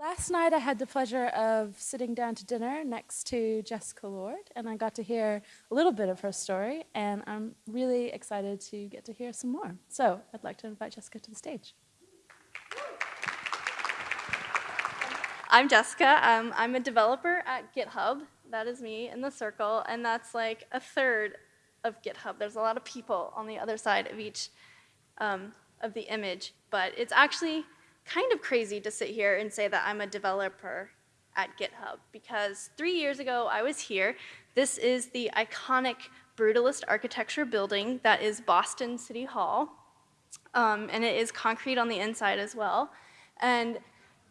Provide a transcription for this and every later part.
Last night I had the pleasure of sitting down to dinner next to Jessica Lord, and I got to hear a little bit of her story, and I'm really excited to get to hear some more. So I'd like to invite Jessica to the stage. I'm Jessica. Um, I'm a developer at GitHub. That is me in the circle, and that's like a third of GitHub. There's a lot of people on the other side of each um, of the image, but it's actually kind of crazy to sit here and say that I'm a developer at GitHub because three years ago I was here. This is the iconic brutalist architecture building that is Boston City Hall. Um, and it is concrete on the inside as well. And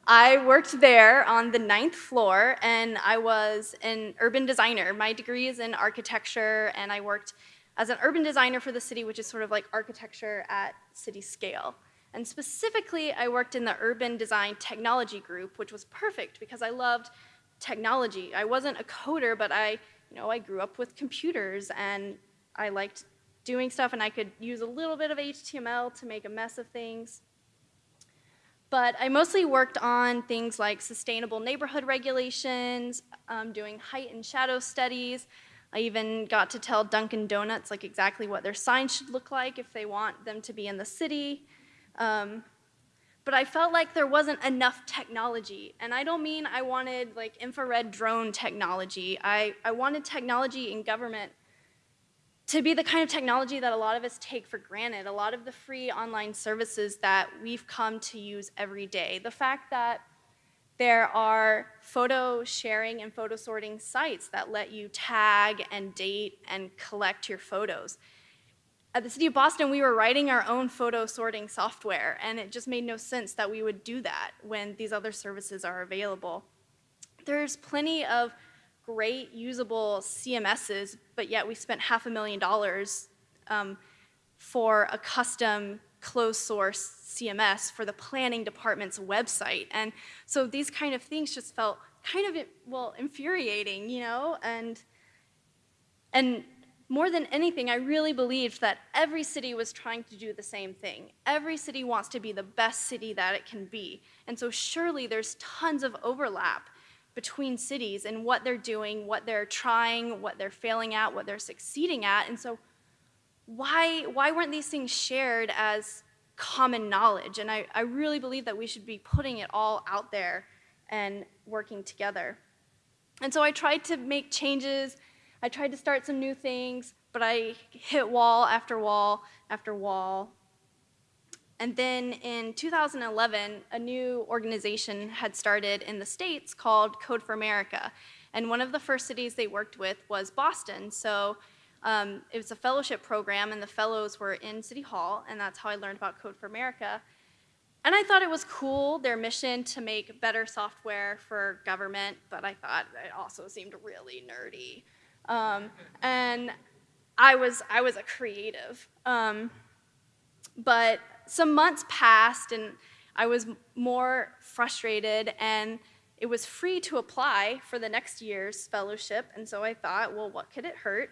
I worked there on the ninth floor and I was an urban designer. My degree is in architecture and I worked as an urban designer for the city, which is sort of like architecture at city scale. And specifically, I worked in the urban design technology group, which was perfect because I loved technology. I wasn't a coder, but I, you know, I grew up with computers and I liked doing stuff and I could use a little bit of HTML to make a mess of things. But I mostly worked on things like sustainable neighborhood regulations, um, doing height and shadow studies. I even got to tell Dunkin' Donuts like exactly what their sign should look like if they want them to be in the city. Um, but I felt like there wasn't enough technology. And I don't mean I wanted like infrared drone technology. I, I wanted technology in government to be the kind of technology that a lot of us take for granted, a lot of the free online services that we've come to use every day. The fact that there are photo sharing and photo sorting sites that let you tag and date and collect your photos at the City of Boston, we were writing our own photo sorting software, and it just made no sense that we would do that when these other services are available. There's plenty of great usable CMSs, but yet we spent half a million dollars um, for a custom closed source CMS for the planning department's website. And so these kind of things just felt kind of, well, infuriating, you know, and, and more than anything, I really believed that every city was trying to do the same thing. Every city wants to be the best city that it can be. And so surely there's tons of overlap between cities and what they're doing, what they're trying, what they're failing at, what they're succeeding at. And so why, why weren't these things shared as common knowledge? And I, I really believe that we should be putting it all out there and working together. And so I tried to make changes I tried to start some new things, but I hit wall after wall after wall. And then in 2011, a new organization had started in the States called Code for America. And one of the first cities they worked with was Boston. So um, it was a fellowship program, and the fellows were in City Hall, and that's how I learned about Code for America. And I thought it was cool, their mission to make better software for government, but I thought it also seemed really nerdy. Um, and I was, I was a creative. Um, but some months passed and I was more frustrated and it was free to apply for the next year's fellowship. And so I thought, well, what could it hurt?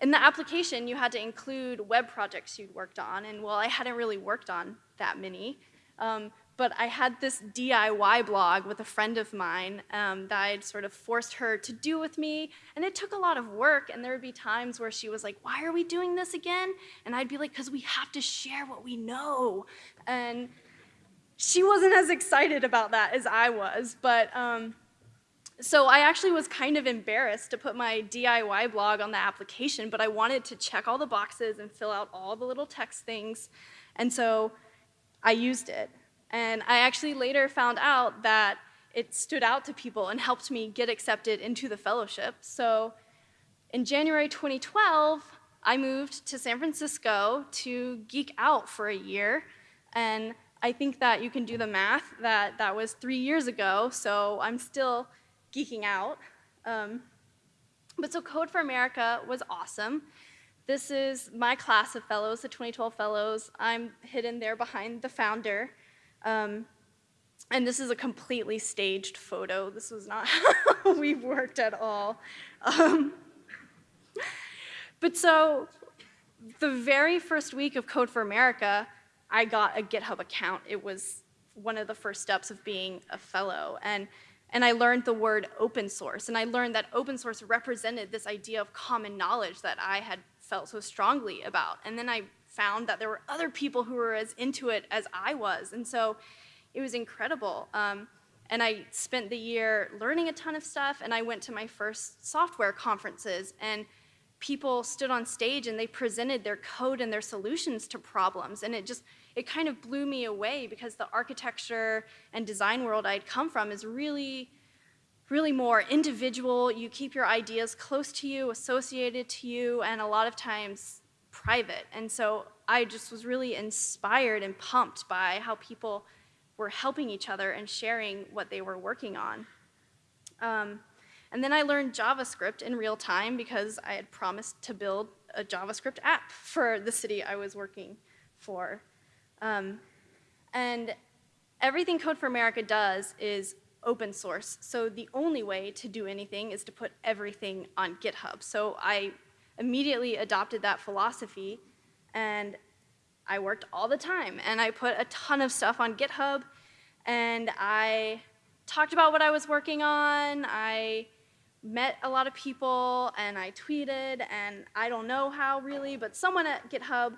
In the application, you had to include web projects you'd worked on. And well, I hadn't really worked on that many. Um, but I had this DIY blog with a friend of mine um, that I'd sort of forced her to do with me, and it took a lot of work, and there would be times where she was like, why are we doing this again? And I'd be like, because we have to share what we know. And she wasn't as excited about that as I was, but um, so I actually was kind of embarrassed to put my DIY blog on the application, but I wanted to check all the boxes and fill out all the little text things, and so I used it. And I actually later found out that it stood out to people and helped me get accepted into the fellowship. So in January 2012, I moved to San Francisco to geek out for a year. And I think that you can do the math that that was three years ago, so I'm still geeking out. Um, but so Code for America was awesome. This is my class of fellows, the 2012 fellows. I'm hidden there behind the founder. Um, and this is a completely staged photo. This was not how we worked at all. Um, but so the very first week of Code for America, I got a GitHub account. It was one of the first steps of being a fellow. And, and I learned the word open source. And I learned that open source represented this idea of common knowledge that I had felt so strongly about. And then I found that there were other people who were as into it as I was. And so it was incredible. Um, and I spent the year learning a ton of stuff, and I went to my first software conferences, and people stood on stage and they presented their code and their solutions to problems. And it just, it kind of blew me away because the architecture and design world I'd come from is really, really more individual. You keep your ideas close to you, associated to you, and a lot of times private. And so I just was really inspired and pumped by how people were helping each other and sharing what they were working on. Um, and then I learned JavaScript in real time because I had promised to build a JavaScript app for the city I was working for. Um, and everything Code for America does is open source. So the only way to do anything is to put everything on GitHub. So I immediately adopted that philosophy and I worked all the time and I put a ton of stuff on GitHub and I talked about what I was working on. I met a lot of people and I tweeted and I don't know how really, but someone at GitHub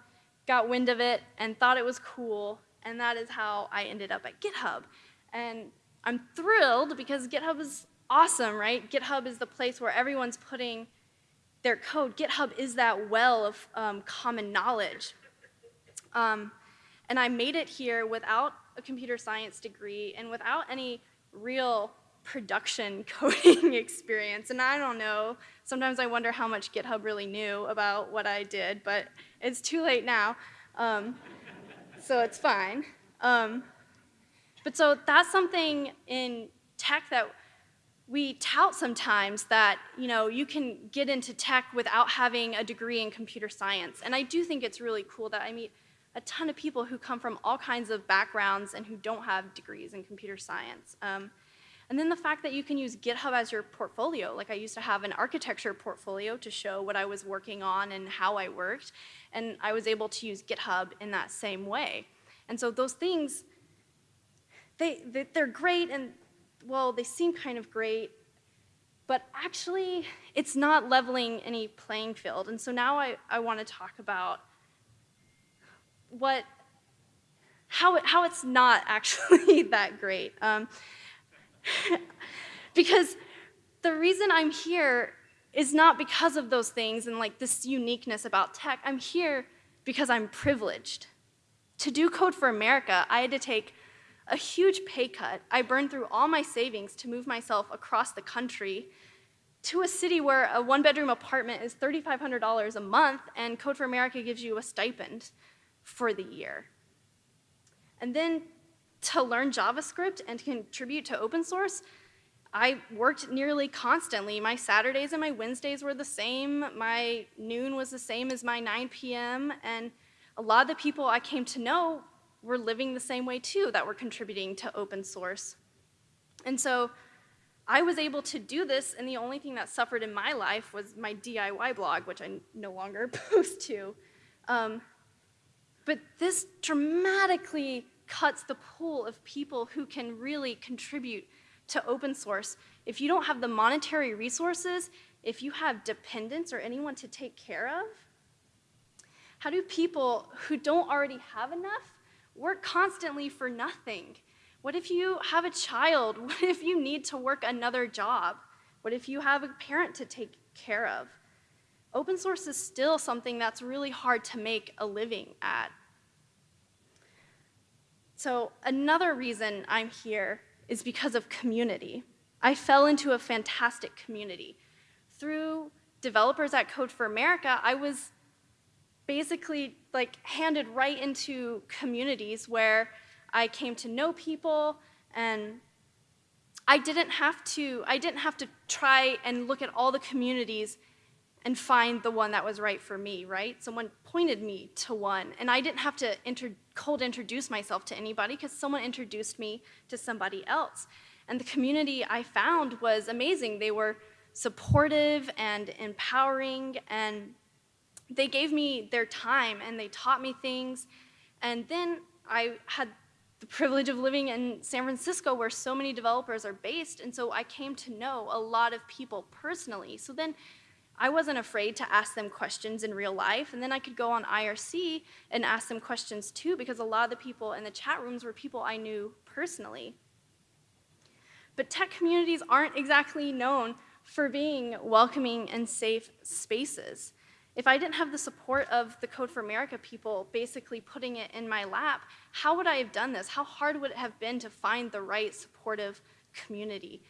got wind of it and thought it was cool and that is how I ended up at GitHub. And I'm thrilled because GitHub is awesome, right? GitHub is the place where everyone's putting their code. GitHub is that well of um, common knowledge. Um, and I made it here without a computer science degree and without any real production coding experience. And I don't know, sometimes I wonder how much GitHub really knew about what I did, but it's too late now. Um, so it's fine. Um, but so that's something in tech that we tout sometimes that you know you can get into tech without having a degree in computer science. And I do think it's really cool that I meet a ton of people who come from all kinds of backgrounds and who don't have degrees in computer science. Um, and then the fact that you can use GitHub as your portfolio. Like I used to have an architecture portfolio to show what I was working on and how I worked. And I was able to use GitHub in that same way. And so those things, they, they're great and, well, they seem kind of great, but actually it's not leveling any playing field. And so now I, I want to talk about what, how, it, how it's not actually that great. Um, because the reason I'm here is not because of those things and like this uniqueness about tech. I'm here because I'm privileged. To do Code for America, I had to take a huge pay cut. I burned through all my savings to move myself across the country to a city where a one bedroom apartment is $3,500 a month and Code for America gives you a stipend for the year. And then to learn JavaScript and contribute to open source, I worked nearly constantly. My Saturdays and my Wednesdays were the same. My noon was the same as my 9 p.m. And a lot of the people I came to know were living the same way too, that we're contributing to open source. And so I was able to do this, and the only thing that suffered in my life was my DIY blog, which I no longer post to. Um, but this dramatically cuts the pool of people who can really contribute to open source. If you don't have the monetary resources, if you have dependents or anyone to take care of, how do people who don't already have enough work constantly for nothing? What if you have a child? What if you need to work another job? What if you have a parent to take care of? Open source is still something that's really hard to make a living at. So another reason I'm here is because of community. I fell into a fantastic community. Through developers at Code for America, I was basically like handed right into communities where I came to know people and I didn't have to I didn't have to try and look at all the communities and find the one that was right for me, right? Someone pointed me to one, and I didn't have to cold introduce myself to anybody because someone introduced me to somebody else. And the community I found was amazing. They were supportive and empowering, and they gave me their time and they taught me things. And then I had the privilege of living in San Francisco where so many developers are based. And so I came to know a lot of people personally. So then I wasn't afraid to ask them questions in real life. And then I could go on IRC and ask them questions too, because a lot of the people in the chat rooms were people I knew personally. But tech communities aren't exactly known for being welcoming and safe spaces. If I didn't have the support of the Code for America people basically putting it in my lap, how would I have done this? How hard would it have been to find the right supportive community?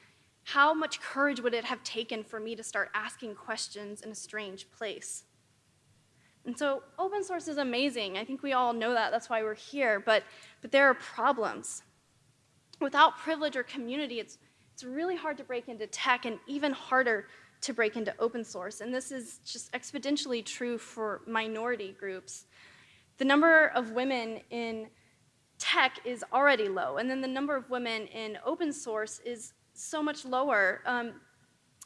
How much courage would it have taken for me to start asking questions in a strange place? And so open source is amazing. I think we all know that. That's why we're here. But, but there are problems. Without privilege or community, it's, it's really hard to break into tech and even harder to break into open source. And this is just exponentially true for minority groups. The number of women in tech is already low, and then the number of women in open source is so much lower. Um,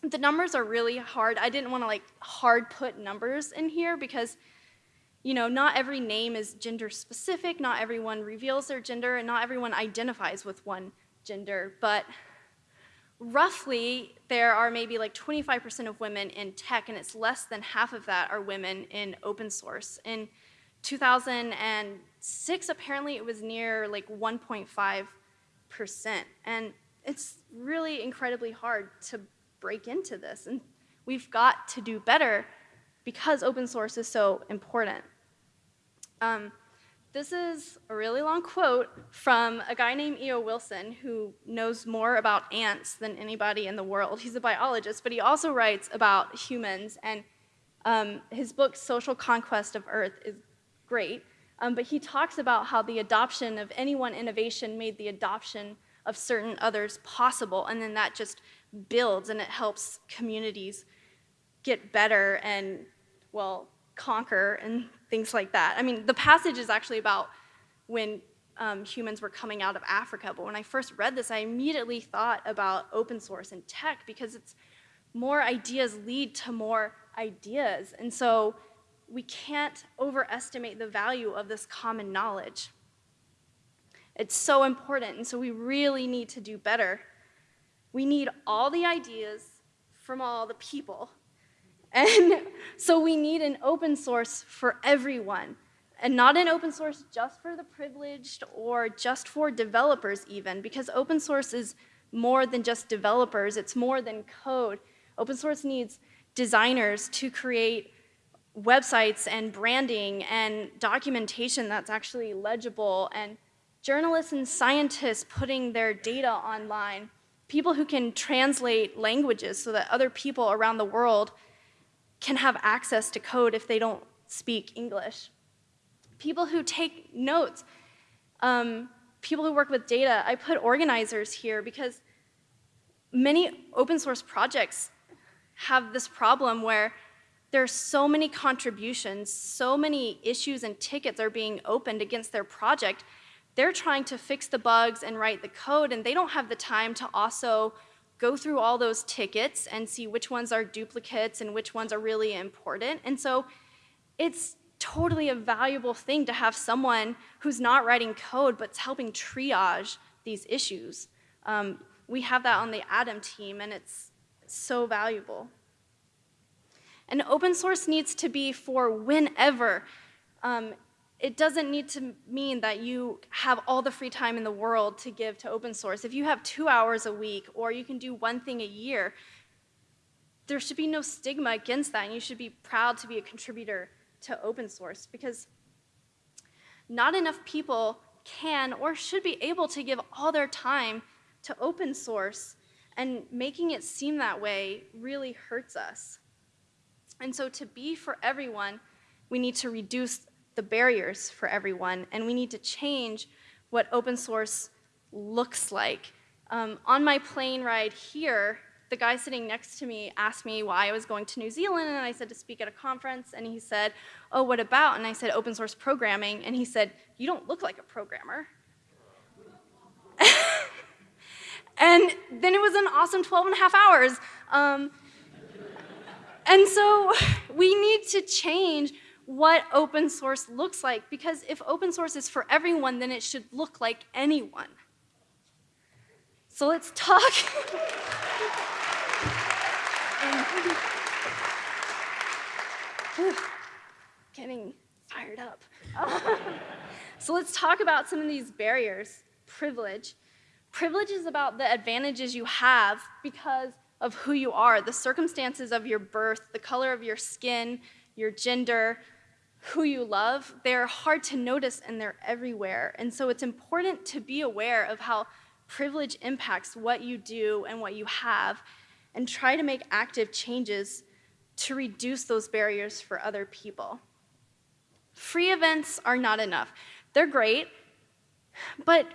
the numbers are really hard. I didn't want to like hard put numbers in here because you know, not every name is gender specific, not everyone reveals their gender, and not everyone identifies with one gender, but roughly there are maybe like 25% of women in tech, and it's less than half of that are women in open source. In 2006, apparently it was near like 1.5%. And it's really incredibly hard to break into this. And we've got to do better because open source is so important. Um, this is a really long quote from a guy named E.O. Wilson who knows more about ants than anybody in the world. He's a biologist, but he also writes about humans, and um, his book, Social Conquest of Earth, is great. Um, but he talks about how the adoption of any one innovation made the adoption of certain others possible, and then that just builds and it helps communities get better and, well, conquer and things like that. I mean, the passage is actually about when um, humans were coming out of Africa, but when I first read this, I immediately thought about open source and tech because it's more ideas lead to more ideas. And so we can't overestimate the value of this common knowledge. It's so important, and so we really need to do better. We need all the ideas from all the people. And so we need an open source for everyone, and not an open source just for the privileged or just for developers even, because open source is more than just developers, it's more than code. Open source needs designers to create websites and branding and documentation that's actually legible and journalists and scientists putting their data online, people who can translate languages so that other people around the world can have access to code if they don't speak English. People who take notes, um, people who work with data. I put organizers here because many open source projects have this problem where there are so many contributions, so many issues and tickets are being opened against their project they're trying to fix the bugs and write the code, and they don't have the time to also go through all those tickets and see which ones are duplicates and which ones are really important. And so it's totally a valuable thing to have someone who's not writing code but's helping triage these issues. Um, we have that on the Atom team, and it's so valuable. And open source needs to be for whenever. Um, it doesn't need to mean that you have all the free time in the world to give to open source. If you have two hours a week or you can do one thing a year, there should be no stigma against that and you should be proud to be a contributor to open source because not enough people can or should be able to give all their time to open source and making it seem that way really hurts us. And so to be for everyone, we need to reduce the barriers for everyone, and we need to change what open source looks like. Um, on my plane ride here, the guy sitting next to me asked me why I was going to New Zealand, and I said to speak at a conference, and he said, oh, what about? And I said, open source programming, and he said, you don't look like a programmer. and then it was an awesome 12 and a half hours. Um, and so we need to change what open source looks like because if open source is for everyone, then it should look like anyone. So let's talk. Getting fired up. so let's talk about some of these barriers. Privilege. Privilege is about the advantages you have because of who you are, the circumstances of your birth, the color of your skin, your gender, who you love. They're hard to notice and they're everywhere. And so it's important to be aware of how privilege impacts what you do and what you have and try to make active changes to reduce those barriers for other people. Free events are not enough. They're great, but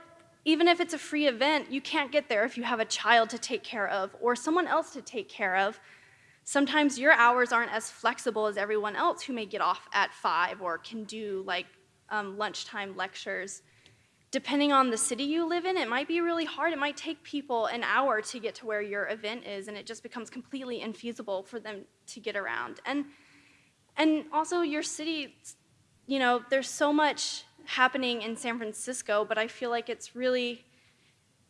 even if it's a free event, you can't get there if you have a child to take care of or someone else to take care of. Sometimes your hours aren't as flexible as everyone else who may get off at five or can do like um, lunchtime lectures. Depending on the city you live in, it might be really hard. It might take people an hour to get to where your event is, and it just becomes completely infeasible for them to get around. And, and also, your city, you know, there's so much happening in San Francisco, but I feel like it's really,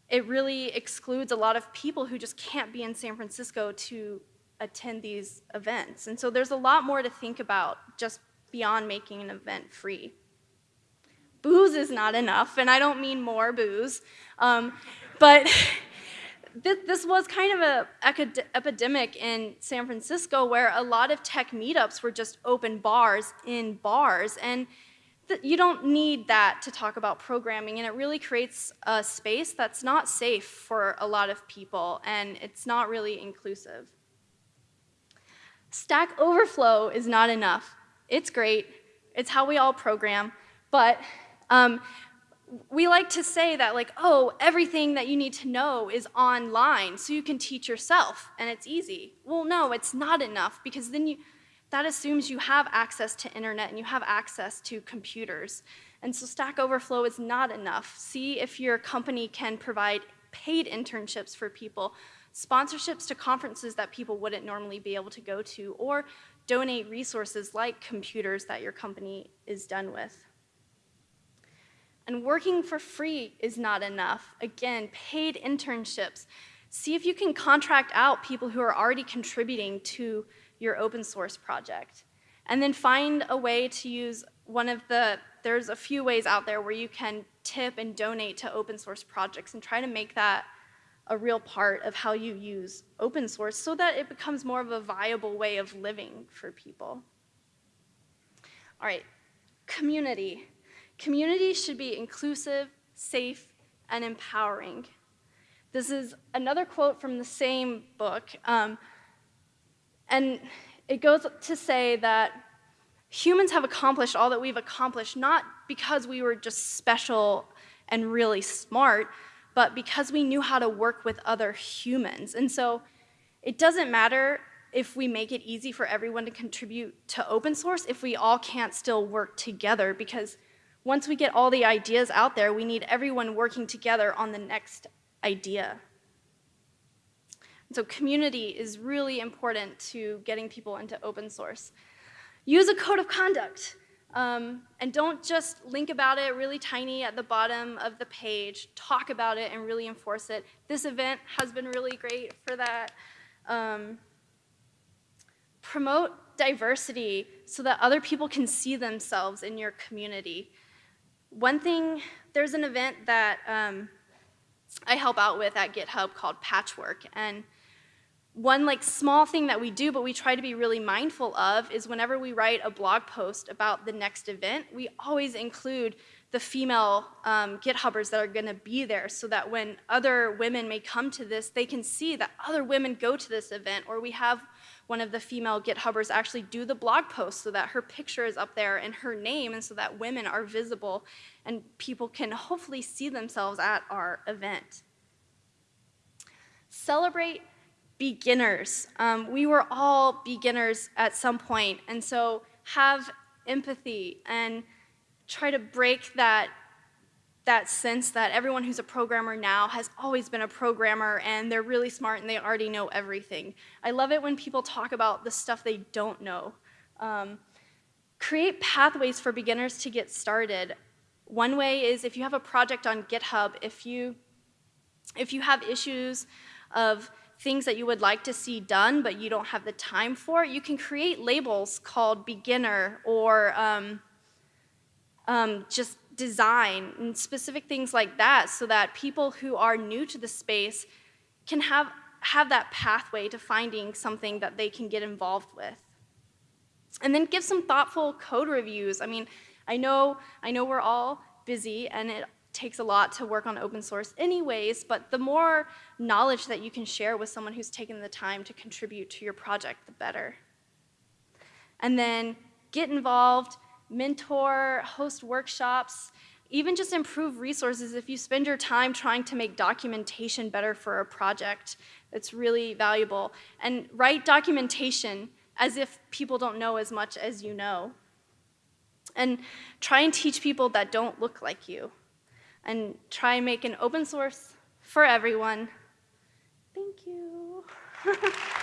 it really excludes a lot of people who just can't be in San Francisco to attend these events. And so there's a lot more to think about just beyond making an event free. Booze is not enough, and I don't mean more booze, um, but this, this was kind of an epidemic in San Francisco where a lot of tech meetups were just open bars in bars, and you don't need that to talk about programming, and it really creates a space that's not safe for a lot of people, and it's not really inclusive. Stack Overflow is not enough. It's great. It's how we all program, but um, we like to say that like, oh, everything that you need to know is online, so you can teach yourself, and it's easy. Well, no, it's not enough, because then you, that assumes you have access to internet and you have access to computers. And so Stack Overflow is not enough. See if your company can provide paid internships for people, sponsorships to conferences that people wouldn't normally be able to go to, or donate resources like computers that your company is done with. And working for free is not enough. Again, paid internships. See if you can contract out people who are already contributing to your open source project. And then find a way to use one of the, there's a few ways out there where you can tip and donate to open source projects and try to make that a real part of how you use open source so that it becomes more of a viable way of living for people. All right, community. Community should be inclusive, safe, and empowering. This is another quote from the same book. Um, and it goes to say that humans have accomplished all that we've accomplished not because we were just special and really smart, but because we knew how to work with other humans. And so it doesn't matter if we make it easy for everyone to contribute to open source if we all can't still work together because once we get all the ideas out there, we need everyone working together on the next idea. So community is really important to getting people into open source. Use a code of conduct. Um, and don't just link about it really tiny at the bottom of the page. Talk about it and really enforce it. This event has been really great for that. Um, promote diversity so that other people can see themselves in your community. One thing, there's an event that um, I help out with at GitHub called Patchwork. And one like small thing that we do, but we try to be really mindful of, is whenever we write a blog post about the next event, we always include the female um, GitHubbers that are going to be there so that when other women may come to this, they can see that other women go to this event, or we have one of the female GitHubbers actually do the blog post so that her picture is up there and her name, and so that women are visible and people can hopefully see themselves at our event. Celebrate beginners. Um, we were all beginners at some point, and so have empathy and try to break that that sense that everyone who's a programmer now has always been a programmer and they're really smart and they already know everything. I love it when people talk about the stuff they don't know. Um, create pathways for beginners to get started. One way is if you have a project on GitHub, if you if you have issues of things that you would like to see done but you don't have the time for, you can create labels called beginner or um, um, just design and specific things like that so that people who are new to the space can have, have that pathway to finding something that they can get involved with. And then give some thoughtful code reviews. I mean, I know, I know we're all busy and it takes a lot to work on open source anyways, but the more knowledge that you can share with someone who's taken the time to contribute to your project, the better. And then get involved, mentor, host workshops, even just improve resources if you spend your time trying to make documentation better for a project. It's really valuable. And write documentation as if people don't know as much as you know. And try and teach people that don't look like you. And try make an open source for everyone. Thank you.